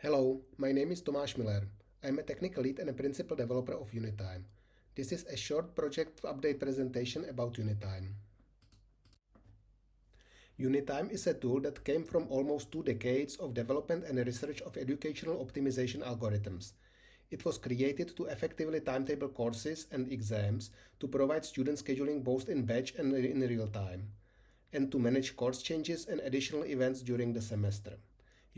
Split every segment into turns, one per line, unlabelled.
Hello, my name is Tomáš Müller. I'm a technical lead and a principal developer of Unitime. This is a short project update presentation about Unitime. Unitime is a tool that came from almost two decades of development and research of educational optimization algorithms. It was created to effectively timetable courses and exams to provide student scheduling both in batch and in real time, and to manage course changes and additional events during the semester.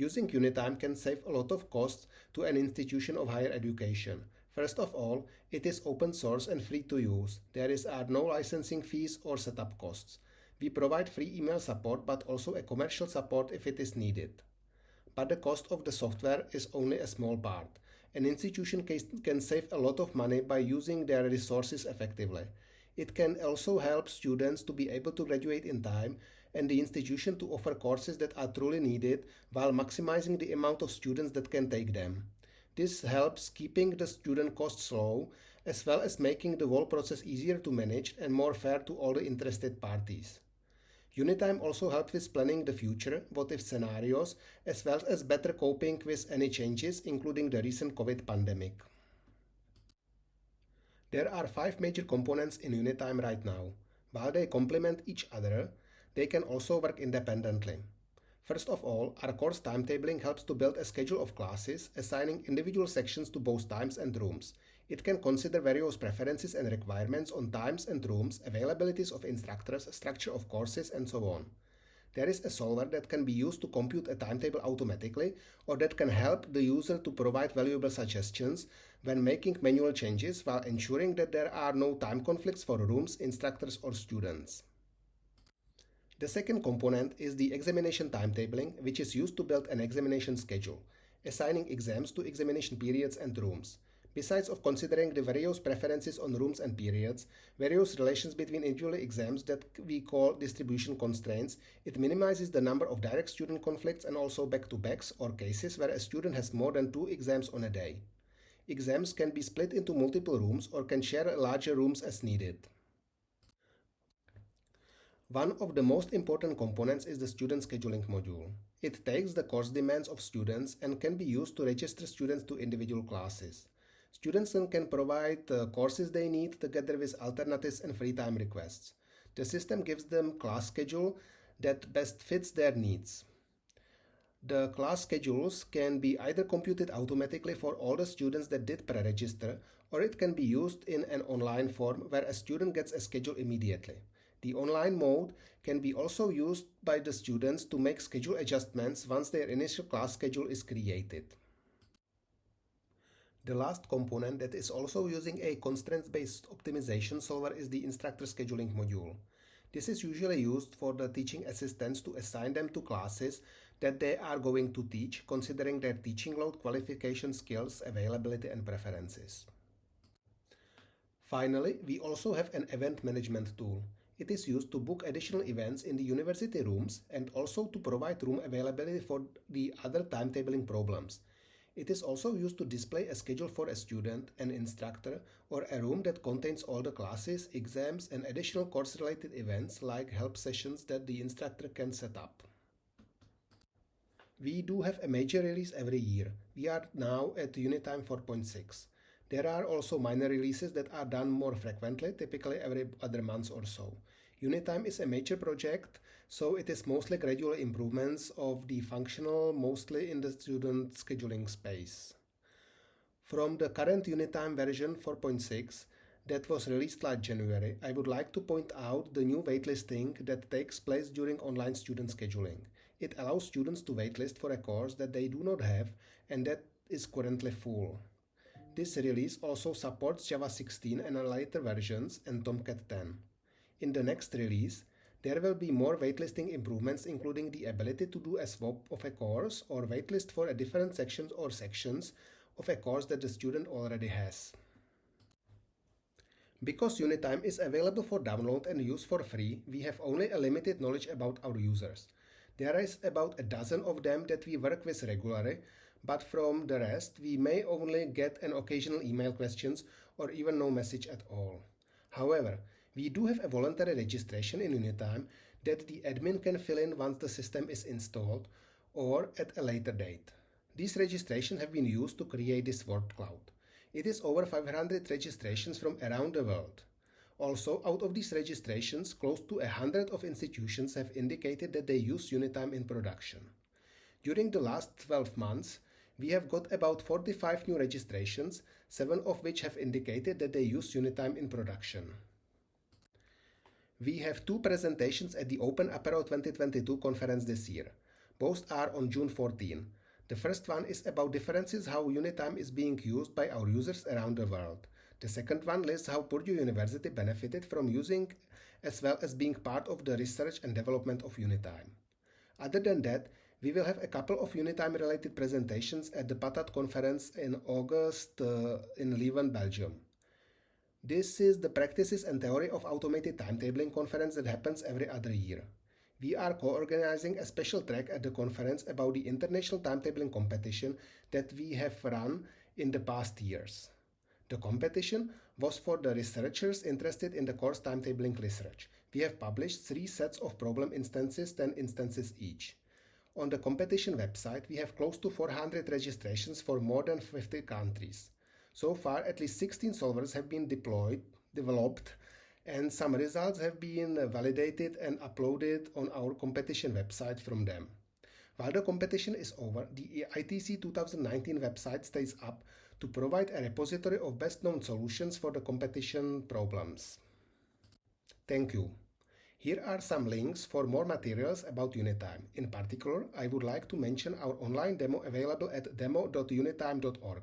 Using Unitime can save a lot of costs to an institution of higher education. First of all, it is open source and free to use. There is are no licensing fees or setup costs. We provide free email support but also a commercial support if it is needed. But the cost of the software is only a small part. An institution can save a lot of money by using their resources effectively. It can also help students to be able to graduate in time and the institution to offer courses that are truly needed while maximizing the amount of students that can take them. This helps keeping the student costs low as well as making the whole process easier to manage and more fair to all the interested parties. Unitime also helps with planning the future, what if scenarios, as well as better coping with any changes, including the recent COVID pandemic. There are five major components in Unitime right now. While they complement each other, they can also work independently. First of all, our course timetabling helps to build a schedule of classes, assigning individual sections to both times and rooms. It can consider various preferences and requirements on times and rooms, availabilities of instructors, structure of courses, and so on. There is a solver that can be used to compute a timetable automatically or that can help the user to provide valuable suggestions when making manual changes while ensuring that there are no time conflicts for rooms, instructors or students. The second component is the examination timetabling, which is used to build an examination schedule, assigning exams to examination periods and rooms. Besides of considering the various preferences on rooms and periods, various relations between individual exams that we call distribution constraints, it minimizes the number of direct student conflicts and also back-to-backs or cases where a student has more than two exams on a day. Exams can be split into multiple rooms or can share larger rooms as needed. One of the most important components is the student scheduling module. It takes the course demands of students and can be used to register students to individual classes. Students can provide the courses they need together with alternatives and free time requests. The system gives them class schedule that best fits their needs. The class schedules can be either computed automatically for all the students that did pre-register or it can be used in an online form where a student gets a schedule immediately. The online mode can be also used by the students to make schedule adjustments once their initial class schedule is created. The last component that is also using a constraints-based optimization solver is the instructor scheduling module. This is usually used for the teaching assistants to assign them to classes that they are going to teach, considering their teaching load, qualification skills, availability and preferences. Finally, we also have an event management tool. It is used to book additional events in the university rooms and also to provide room availability for the other timetabling problems. It is also used to display a schedule for a student, an instructor, or a room that contains all the classes, exams, and additional course-related events like help sessions that the instructor can set up. We do have a major release every year. We are now at Unitime 4.6. There are also minor releases that are done more frequently, typically every other month or so. Unitime is a major project, so it is mostly gradual improvements of the functional, mostly in the student scheduling space. From the current Unitime version 4.6 that was released last January, I would like to point out the new waitlisting that takes place during online student scheduling. It allows students to waitlist for a course that they do not have and that is currently full. This release also supports Java 16 and later versions and Tomcat 10. In the next release, there will be more waitlisting improvements including the ability to do a swap of a course or waitlist for a different sections or sections of a course that the student already has. Because Unitime is available for download and use for free, we have only a limited knowledge about our users. There is about a dozen of them that we work with regularly, but from the rest we may only get an occasional email questions or even no message at all. However, we do have a voluntary registration in Unitime that the admin can fill in once the system is installed or at a later date. These registrations have been used to create this word cloud. It is over 500 registrations from around the world. Also, out of these registrations, close to a hundred of institutions have indicated that they use Unitime in production. During the last 12 months, we have got about 45 new registrations, 7 of which have indicated that they use Unitime in production. We have two presentations at the Open Apereo 2022 conference this year. Both are on June 14. The first one is about differences how Unitime is being used by our users around the world. The second one lists how Purdue University benefited from using as well as being part of the research and development of Unitime. Other than that, we will have a couple of Unitime related presentations at the PATAT conference in August uh, in Leuven, Belgium. This is the Practices and Theory of Automated Timetabling conference that happens every other year. We are co-organizing a special track at the conference about the international timetabling competition that we have run in the past years. The competition was for the researchers interested in the course timetabling research. We have published three sets of problem instances, 10 instances each. On the competition website, we have close to 400 registrations for more than 50 countries. So far, at least 16 solvers have been deployed, developed, and some results have been validated and uploaded on our competition website from them. While the competition is over, the ITC 2019 website stays up to provide a repository of best known solutions for the competition problems. Thank you. Here are some links for more materials about Unitime. In particular, I would like to mention our online demo available at demo.unitime.org.